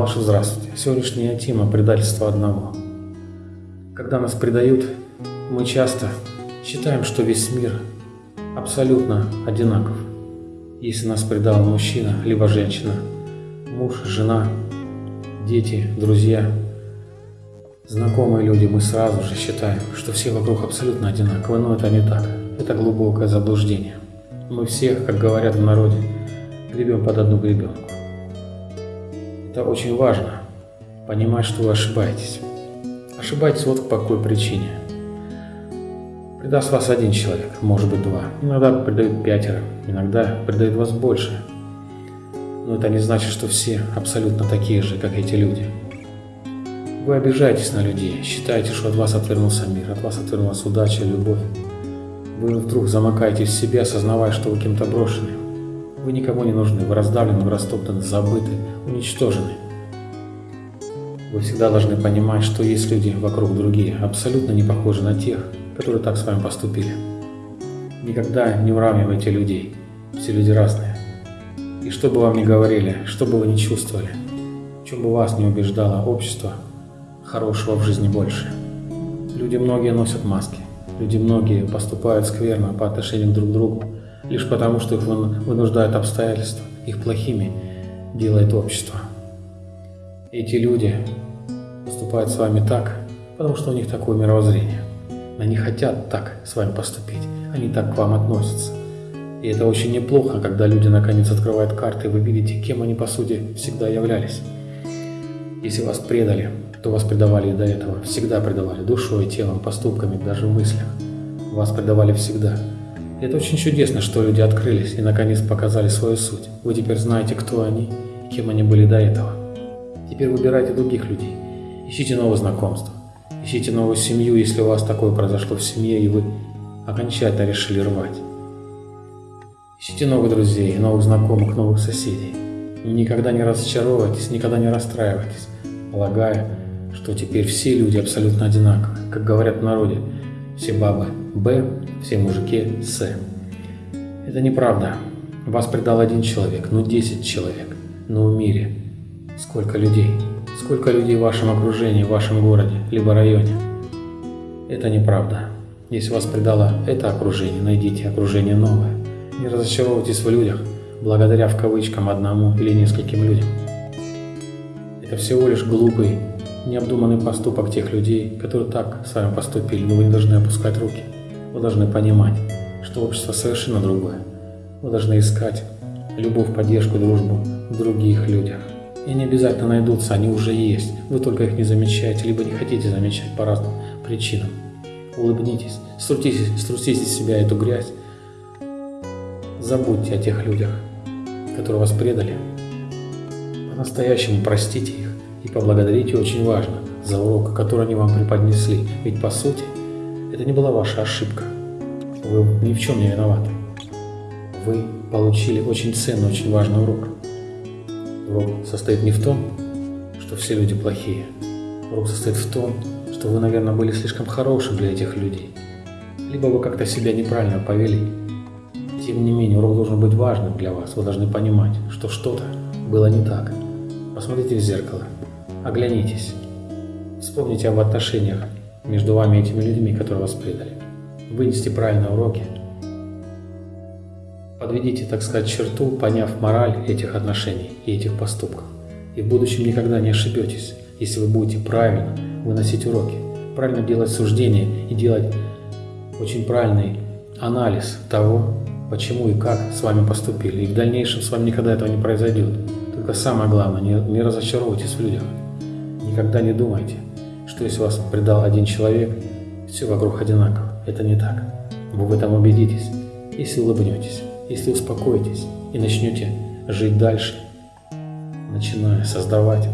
ваши здравствуйте. Сегодняшняя тема – предательство одного. Когда нас предают, мы часто считаем, что весь мир абсолютно одинаков. Если нас предал мужчина, либо женщина, муж, жена, дети, друзья, знакомые люди, мы сразу же считаем, что все вокруг абсолютно одинаковы, но это не так. Это глубокое заблуждение. Мы всех, как говорят в народе, гребем под одну гребенку. Это очень важно, понимать, что вы ошибаетесь. Ошибаетесь вот по какой причине. Предаст вас один человек, может быть два. Иногда предают пятеро, иногда предают вас больше. Но это не значит, что все абсолютно такие же, как эти люди. Вы обижаетесь на людей, считаете, что от вас отвернулся мир, от вас отвернулась удача, любовь. Вы вдруг замыкаетесь в себе, осознавая, что вы кем-то брошены. Вы никому не нужны, вы раздавлены, вы растоптаны, забыты, уничтожены. Вы всегда должны понимать, что есть люди вокруг другие, абсолютно не похожи на тех, которые так с вами поступили. Никогда не уравнивайте людей, все люди разные. И что бы вам ни говорили, что бы вы ни чувствовали, чем бы вас не убеждало общество, хорошего в жизни больше. Люди многие носят маски, люди многие поступают скверно по отношению друг к другу, лишь потому, что их вынуждают обстоятельства, их плохими делает общество. Эти люди поступают с вами так, потому что у них такое мировоззрение. Они хотят так с вами поступить, они так к вам относятся. И это очень неплохо, когда люди наконец открывают карты, и вы видите, кем они по сути всегда являлись. Если вас предали, то вас предавали и до этого. Всегда предавали душой, телом, поступками, даже в мыслях. Вас предавали всегда. Это очень чудесно, что люди открылись и наконец показали свою суть. Вы теперь знаете, кто они и кем они были до этого. Теперь выбирайте других людей. Ищите новые знакомства. Ищите новую семью, если у вас такое произошло в семье, и вы окончательно решили рвать. Ищите новых друзей, новых знакомых, новых соседей. Никогда не разочаровывайтесь, никогда не расстраивайтесь, полагая, что теперь все люди абсолютно одинаковые. Как говорят в народе, все бабы Б, все мужики С. Это неправда. Вас предал один человек, ну 10 человек. Но в мире сколько людей? Сколько людей в вашем окружении, в вашем городе, либо районе? Это неправда. Если вас предало это окружение, найдите окружение новое. Не разочаровывайтесь в людях, благодаря в кавычкам одному или нескольким людям. Это всего лишь глупый, необдуманный поступок тех людей, которые так с вами поступили, но вы не должны опускать руки. Вы должны понимать, что общество совершенно другое. Вы должны искать любовь, поддержку, дружбу в других людях. И они обязательно найдутся, они уже есть. Вы только их не замечаете, либо не хотите замечать по разным причинам. Улыбнитесь, струтите, струтите из себя эту грязь. Забудьте о тех людях, которые вас предали. По-настоящему простите их и поблагодарите очень важно за урок, который они вам преподнесли. Ведь по сути, это не была ваша ошибка. Вы ни в чем не виноваты. Вы получили очень ценный, очень важный урок. Урок состоит не в том, что все люди плохие. Урок состоит в том, что вы, наверное, были слишком хорошим для этих людей. Либо вы как-то себя неправильно повели. Тем не менее, урок должен быть важным для вас. Вы должны понимать, что что-то было не так. Посмотрите в зеркало, оглянитесь, вспомните об отношениях между вами и этими людьми, которые вас предали. Вынести правильные уроки. Подведите, так сказать, черту, поняв мораль этих отношений и этих поступков. И в будущем никогда не ошибетесь, если вы будете правильно выносить уроки, правильно делать суждения и делать очень правильный анализ того, почему и как с вами поступили. И в дальнейшем с вами никогда этого не произойдет. Только самое главное, не, не разочаровывайтесь в людях. Никогда не думайте, что если вас предал один человек, все вокруг одинаково. Это не так. Вы в этом убедитесь, если улыбнетесь, если успокоитесь и начнете жить дальше, начиная создавать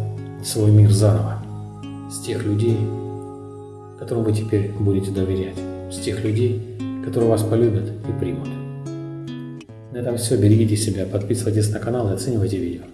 свой мир заново с тех людей, которым вы теперь будете доверять, с тех людей, которые вас полюбят и примут. На этом все. Берегите себя, подписывайтесь на канал и оценивайте видео.